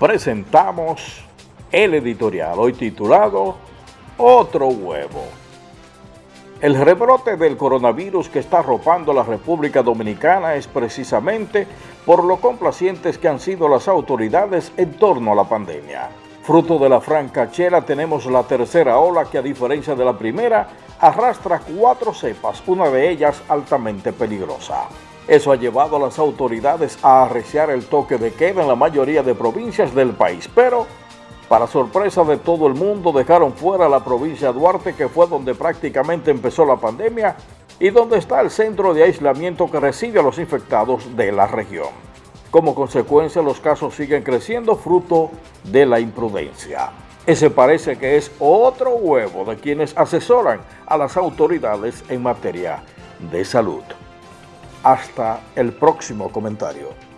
presentamos el editorial, hoy titulado Otro huevo. El rebrote del coronavirus que está arropando la República Dominicana es precisamente por lo complacientes que han sido las autoridades en torno a la pandemia. Fruto de la franca chela tenemos la tercera ola que a diferencia de la primera arrastra cuatro cepas, una de ellas altamente peligrosa. Eso ha llevado a las autoridades a arreciar el toque de queda en la mayoría de provincias del país, pero para sorpresa de todo el mundo, dejaron fuera la provincia de Duarte, que fue donde prácticamente empezó la pandemia y donde está el centro de aislamiento que recibe a los infectados de la región. Como consecuencia, los casos siguen creciendo fruto de la imprudencia. Ese parece que es otro huevo de quienes asesoran a las autoridades en materia de salud. Hasta el próximo comentario.